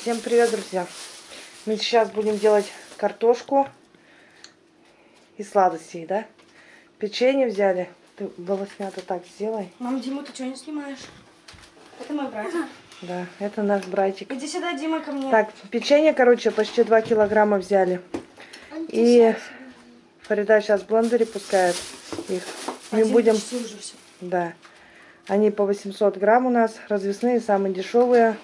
Всем привет, друзья! Мы сейчас будем делать картошку и сладостей, да? Печенье взяли. Ты волоснято так сделай. Мам, Дима, ты что не снимаешь? Это мой братик. Да, это наш братик. Иди сюда, Дима, ко мне. Так, печенье, короче, почти 2 килограмма взяли. И Фарида сейчас в блендере пускает их. Мы Один будем... почти уже все. Да. Они по 800 грамм у нас, развесные, самые дешевые.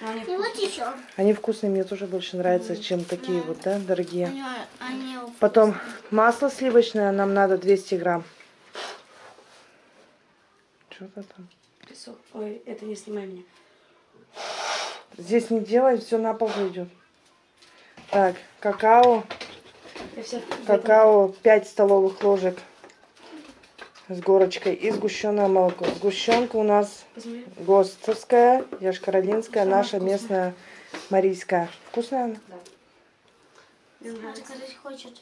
Они И вот еще. Они вкусные, мне тоже больше нравятся, чем такие вот, да, дорогие. Они, они Потом масло сливочное нам надо 200 грамм. Что-то там. песок. Ой, это не снимай меня. Здесь не делай, все на пол идет. Так, какао. Какао 5 столовых ложек с горочкой и сгущенное молоко. Сгущенка у нас Посмотри. ГОСТовская, Яшкаролинская, Самая наша вкусная. местная марийская. Вкусная она? Мне нравится. заказать хочет.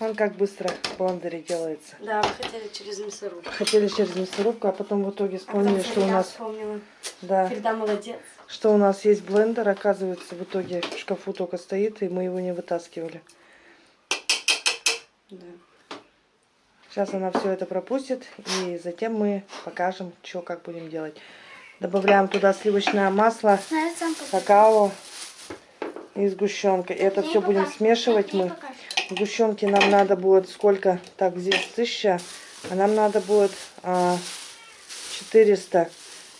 Он как быстро в блендере делается. Да, мы хотели через мясорубку. Хотели через мясорубку, а потом в итоге А вспомнили, что у нас, вспомнила. да, Фарида молодец. что у нас есть блендер, оказывается, в итоге в шкафу только стоит, и мы его не вытаскивали. Да. Сейчас она все это пропустит, и затем мы покажем, что как будем делать. Добавляем туда сливочное масло, какао и сгущенка. И это все будем смешивать мы. покажешь. Сгущенки нам надо будет сколько? Так, здесь 1000, а нам надо будет а, 400.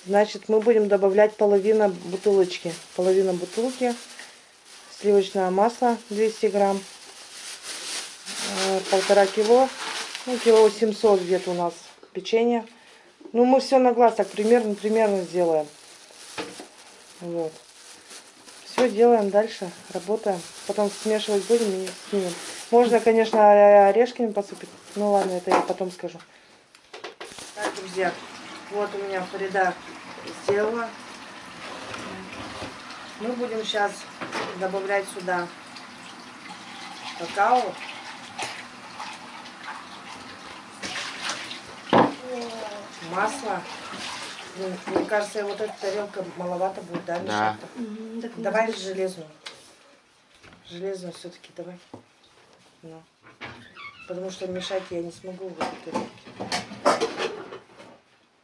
Значит, мы будем добавлять половину бутылочки. Половина бутылки. Сливочное масло 200 грамм. а, Полтора кило. Ну, кило 700 где-то у нас печенье. Ну, мы все на глаз так примерно, примерно сделаем. Вот. Все делаем дальше, работаем. Потом смешивать будем и снимем. Можно, конечно, орешками посыпать. Ну ладно, это я потом скажу. Так, друзья, вот у меня Фарида сделала. Мы будем сейчас добавлять сюда какао. Масло. Ну, Мне кажется, вот эта тарелка маловато будет, да, Да. Мгм, так Давай железную. Железную все-таки давай. Ну. Потому что мешать я не смогу в этой тарелке.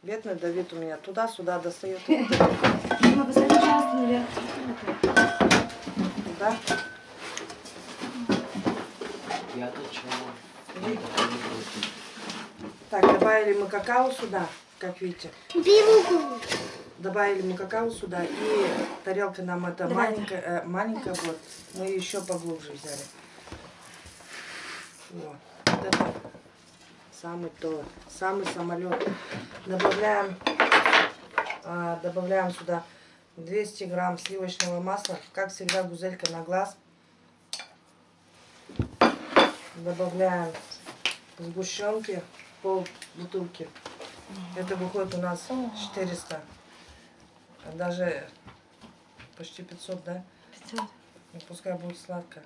Бедный Давид у меня туда-сюда достает. Дима, посмотри, пожалуйста, наверх. Туда. Я то чего? Так, добавили мы какао сюда, как видите. Добавили мы какао сюда. И тарелка нам это Давай. маленькая, э, маленькая вот. Мы еще поглубже взяли. Вот. Вот это самый то, самый самолет. Добавляем, а, добавляем сюда 200 грамм сливочного масла. Как всегда, гузелька на глаз. Добавляем сгущенки, пол бутылки. Это выходит у нас 400. А Даже почти 500, да? Всё. Ну, пускай будет сладко.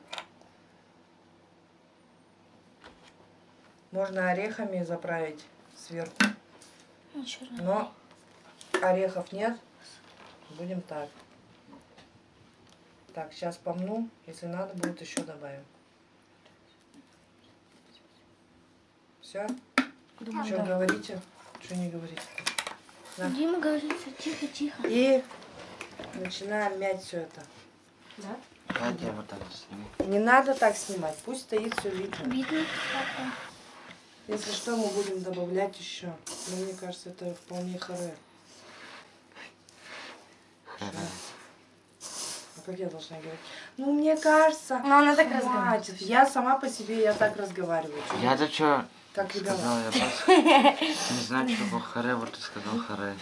Можно орехами заправить сверху. Но орехов нет. Будем так. Так, сейчас помну. Если надо, будет еще добавим. Все? Что говорите? Что не говорите? Да. Дима говорит, что тихо-тихо. И начинаем мять все это. Да? Давайте я вот так сниму. Не надо так снимать, пусть стоит все видно. Видно, папа. Если что, мы будем добавлять еще. Но мне кажется, это вполне харе. А как я должна говорить? Ну, мне кажется... Ну, она так хватит. разговаривает. Я сама по себе, я так разговариваю. Я то что Как ребенок. сказал, я просто не знаю, что было харе, вот ты сказал харе.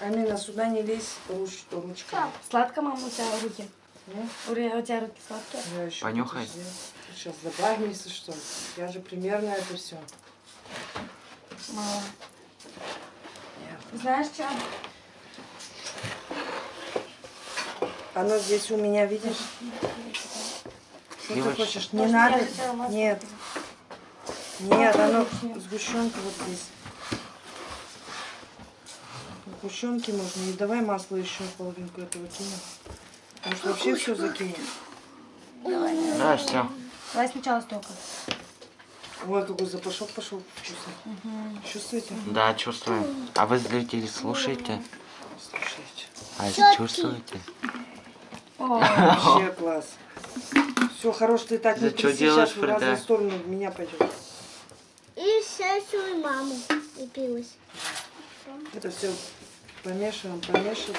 Амина, сюда не лезь руч, ручками. Сладко, мама, у тебя руки? У тебя руки сладкие? Понюхай. Сейчас если что. Я же примерно это все. Мало. Знаешь что? Оно здесь у меня, видишь? Что ты хочешь? Не надо. Нет. Нет, оно сгущенка вот здесь. Сгущенки можно. И давай масло еще половинку этого кинем. Может вообще все закинем? Да, все. Давай сначала столько. Ой, какой запашок пошел вкусный. Чувствуете? Да, чувствую. А вы, зрители, слушаете? Слушайте. А если чувствуете? О, Вообще класс. Все, хорош, ты так не Да тряси, сейчас в разные стороны меня пойдет. И маму упилась. Это все помешиваем, помешиваем.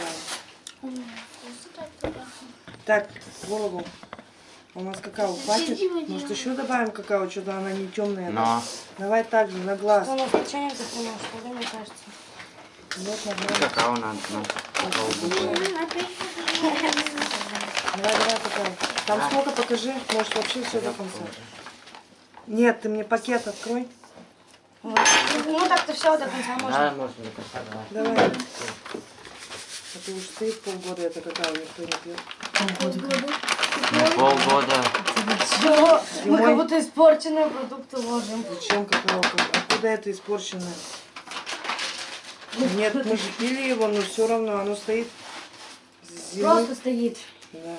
Так, голову. У нас какао хватит? Может еще добавим какао, что-то она не темная. Но Давай так же, на глаз. у нас печенье что ли, мне кажется. Вот, нормально. какао надо. ну. Давай, давай, какао. Там сколько покажи, может вообще все до конца. Нет, ты мне пакет открой. Вот. Ну так-то все до конца можно. Да, можно до конца, давай. Давай. А ты уж стоит полгода, это какао никто не пьет. Ну, полгода. Чё? Мы как будто испорченные продукты ложим. Зачем какао? Откуда это испорченное? Нет, мы же пили его, но все равно оно стоит зимы. Просто стоит. Да.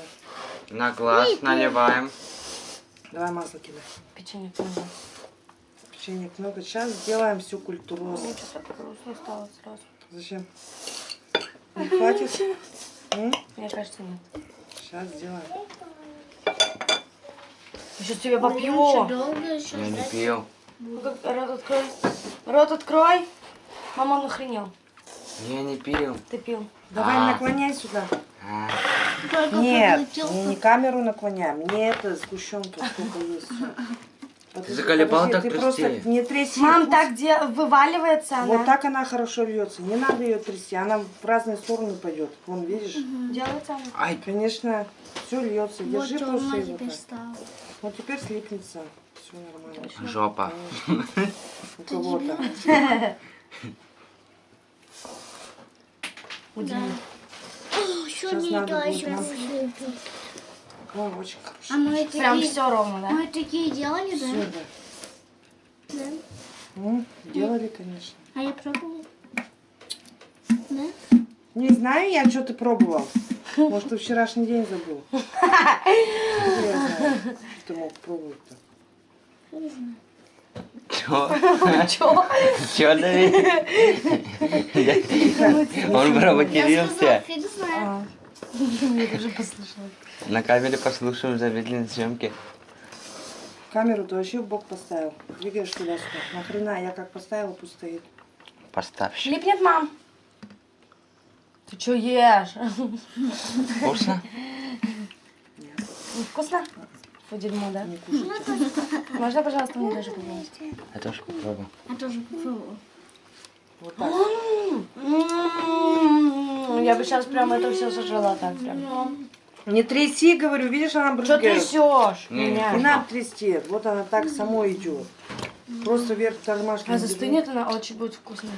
На глаз наливаем. Давай масло кидай. Печенье много. Печенек много. Сейчас сделаем всю культуру. Мне что-то грустно стало сразу. Зачем? Не хватит? М? Мне кажется, нет. Сейчас сделаем. Сейчас тебя Еще попью. Я не пил. Ну как, Рот открой. Рот открой. Мама, он охренел. Я не пил. Ты пил. Давай А. наклоняй сюда. А, Нет, не камеру наклоняй. Мне это сгущенка сколько есть. Подожди, заколебал подожди, так ты просто трясти? не тряси. Мам, пусть- так где вываливается она. Вот так она хорошо льется. Не надо ее трясти. Она в разные стороны пойдет. Вон, видишь? Делается она. Ай, Конечно, все льется. Вот Держи просто его теперь. Вот теперь слипнется. Все нормально. жопа. У кого-то. Удивительно. Еще Сейчас не надо очень А хорошо. мы Прям такие, все ровно, да? мы такие делали, Все, да? да. Да. Ну, делали, конечно. А я пробовала. Да? Не знаю я, что ты пробовал. Может, ты вчерашний день забыл. Откуда я знаю, что ты мог пробовать-то. Не знаю. Чё? Чё? Чё, Давид? Он провокировался. фиг знает. Я тоже послушала. На камере послушаем замедленные съемки. Камеру ты вообще в бок поставил. Двигаешь туда-сюда. Нахрена, я как поставила, пусть стоит. Поставь. Липнет, мам. Ты чё ешь? Вкусно? Вкусно? Фу, дерьмо, да? Не кушать. Можно, пожалуйста, мне даже попробовать? Я тоже попробую. Я тоже попробовала. Вот так. Я бы сейчас прям это все сожрала так прям. Не тряси, говорю, видишь, она Что брызгает. трясешь Не, меня? Не надо трясти. Вот она так самой идет. Просто вверх тормашки. А застынет она очень будет вкусная.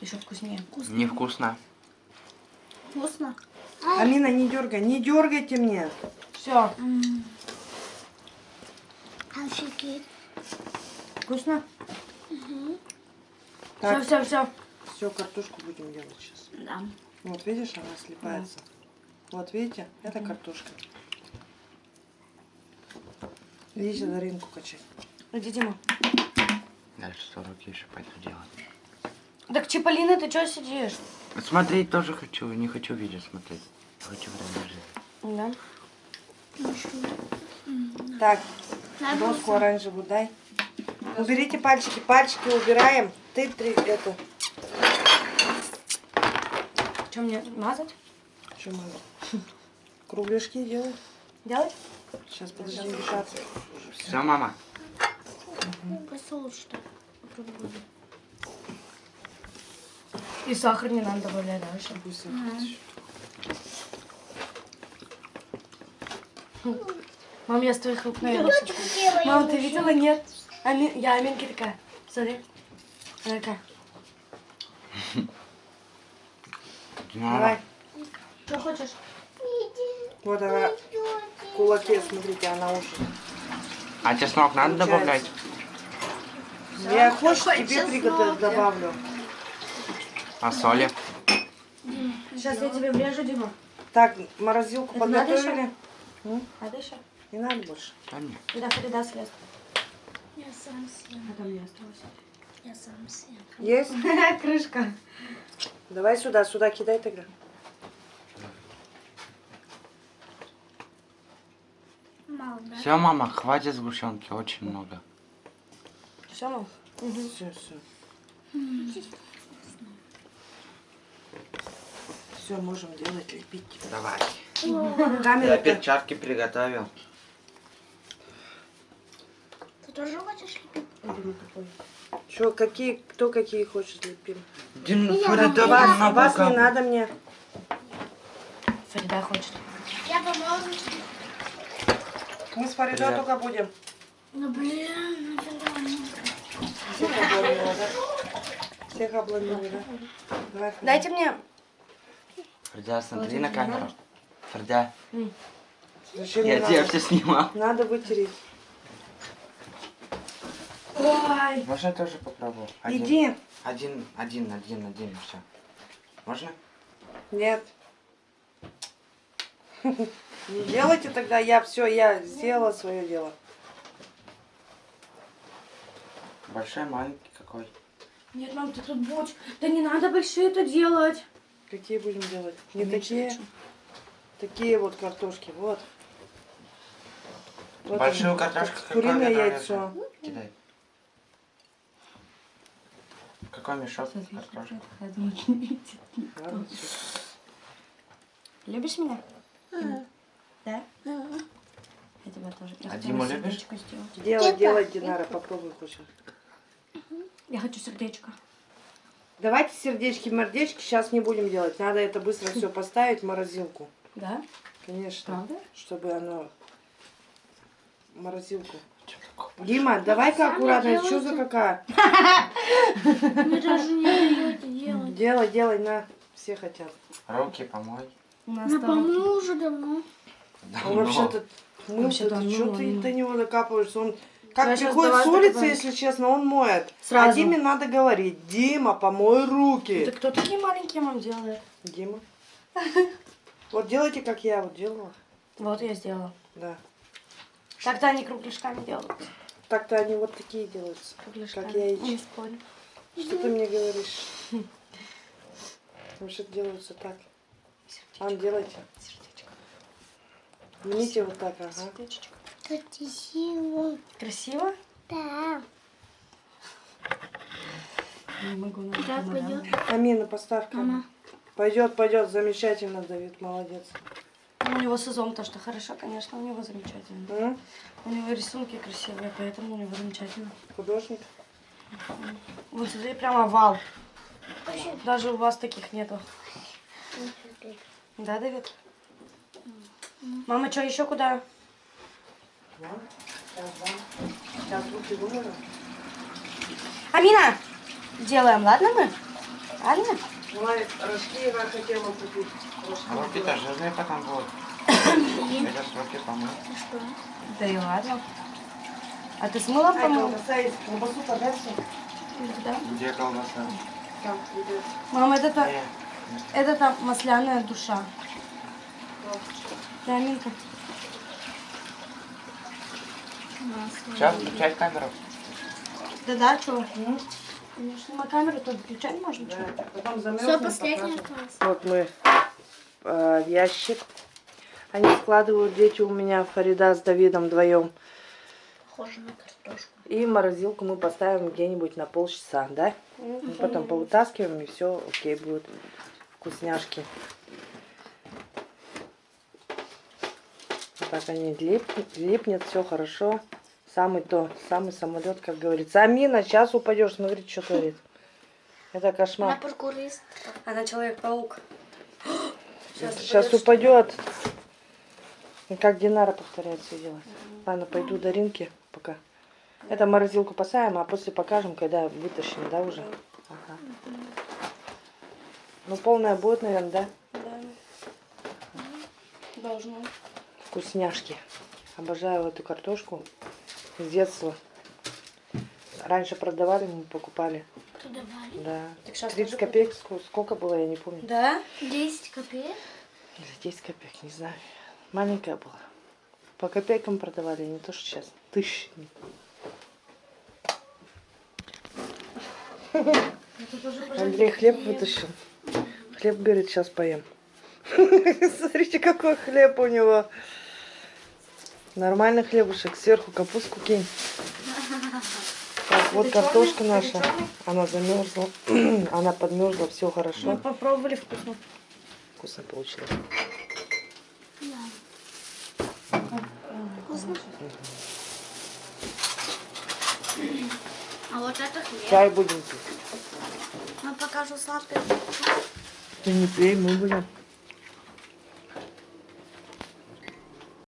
Еще вкуснее. Невкусно. Вкусно. Амина, не дергай. Не дергайте мне. Все. Офигеть. Вкусно? Все, Так, все, все. все, картошку будем делать сейчас. Да. Вот видишь, она слипается. Вот видите, это картошка. Видите, Даринку качать. Иди, Дима. Дальше 100 руки еще пойду делать. Так, Чиполлино, ты что сидишь? Смотреть тоже хочу, не хочу видео смотреть. Хочу время жить. Да. Так, доску оранжевую дай. Уберите пальчики, пальчики убираем. Ты три, это, Что мне мазать? что надо? Кругляшки делай. Делать? Сейчас, подожди, мешаться. Все, мама? Посол, что. И сахар не надо добавлять дальше. Пусть их- Мам, я с твоих рук. Мам, ты видела? Нет. Ами- Я Аминки такая. Смотри. Она такая. Давай. Что хочешь? Вот она в кулаке, смотрите, она уже. А чеснок надо добавлять? Я хочешь, тебе приготовить добавлю. А соли? Сейчас я тебе врежу, Дима. Так, морозилку Это подготовили. Надо еще? Не надо больше. Да нет. Да, Фарида съест. Я сам съем. А там не осталось. Я сам съем. Есть? Крышка. Давай сюда, сюда кидай тогда. Мало, да? Все, мама, хватит сгущенки, очень много. Все, мам? Все, все. Все, можем делать, лепить. Давай. Камера. Я перчатки приготовил. Тоже хочешь лепить? Что, какие, кто какие хочет лепим? Дин, Я Фарида, Вас, много вас не надо мне. Фарида хочет. Я помогу. Мы с Фаридой только будем. Ну блин, нафига? Всех обломила, да? Всех обломила, да? Давай, Фарида. Дайте мне. Фарида, смотри на камеру. Фарида, Зачем я тебя все снимал. Надо вытереть. Ой. Можно тоже попробовать? Один, Иди. Один, один, один, один, все. Можно? Нет. Не делайте тогда, я все, я сделала свое дело. Большой, маленький какой? Нет, мам, ты тут будешь. Да не надо большие это делать. Какие будем делать? Не Меньше такие. Такие вот картошки, вот. Вот Большую картошку Куриное яйцо. Кидай. Какой мешок всё. Любишь меня? Да? Я тебя тоже. Я А Диму любишь? сделать. Делай, делай, Динара, попробуй хочешь. Я хочу сердечко. Давайте сердечки, мордечки сейчас не будем делать. Надо это быстро все поставить в морозилку. Да? Конечно. Правда? Чтобы оно... Морозилку. Дима, давай-ка аккуратно. Что за какая? Вы даже не даете делать. Делай, делай, на. Все хотят. Руки помой. Ну, по-моему, уже давно. Он вообще-то мылся, Вообще-то он что ты он до него докапываешься? Он как щас приходит давай с улицы, докопаю. если честно, он моет. А Сразу. Диме надо говорить, Дима, помой руки. Это кто такие маленькие мам делает? Дима. Вот делайте, как я вот делала. Вот я сделала. Да. Так-то они кругляшками делают. Так-то они вот такие делаются. Кругляшками. Как яички. Не спорю. Что ты мне говоришь? Вообще делаются так. Ан, делайте. Сердечко. Снимите вот так, ага. Сердечко. Красиво. Красиво? Да. Не могу на пойдет. Амина, поставь Мама. Пойдет, пойдет, замечательно, Давид, молодец. У него сезон то, что хорошо, конечно, у него замечательно. М? У него рисунки красивые, поэтому у него замечательно. Художник? Вот смотри, прямо вал. Даже у вас таких нету. Да, Давид? Мама, что, еще куда? Амина! Делаем, ладно мы? Ладно? Рожки я хотела купить. Рожки А жирные потом будут. Сейчас руки помой. Что? Да и ладно. А ты с мылом Ай, помыл? колбаса есть. Колбасу подальше. Да. Где колбаса? Там, ребят. Мама, это, та- это там масляная душа. Да, Аминка. Сейчас включай камеру. Да-да, что? Конечно, на камеру то включать можно. Да, потом замерзнем, Все, последнее покажем. осталось. Вот мы э, в ящик. Они складывают дети у меня, Фарида с Давидом вдвоем. Похоже на картошку. И морозилку мы поставим где-нибудь на полчаса, да? Мы потом повытаскиваем, и все окей будет. Вкусняшки. Так они лип, липнет, все хорошо. Самый то, самый самолет, как говорится. Амина, сейчас упадешь, смотри, что творит. Это Она кошмар. паркурист. Она человек-паук. Сейчас упадет. И как Динара повторяет все делать. Ладно, пойду до Ринки пока. Это морозилку поставим, а после покажем, когда вытащим, да, уже? Ага. Ну, полная будет, наверное, да? Да. Должно. Вкусняшки. Обожаю эту картошку с детства. Раньше продавали, мы покупали. что давали? Да. Так щас 30 тоже копеек ск- сколько было, я не помню. Да? 10 копеек? Или 10 копеек, не знаю. Маленькая была. По копейкам продавали, не то что сейчас. Тоже Андрей хлеб вытащил. Хлеб, говорит, сейчас поем. Смотрите, какой хлеб у него. Нормальный хлебушек. Сверху капустку кинь. Так, вот картошка наша. Она замерзла. Она подмерзла, все Мы хорошо. попробовали вкусно. Вкусно получилось. Вкусно? А вот это хлеб. Чай будем пить. Я покажу сладкое. Ты не пей, мы будем.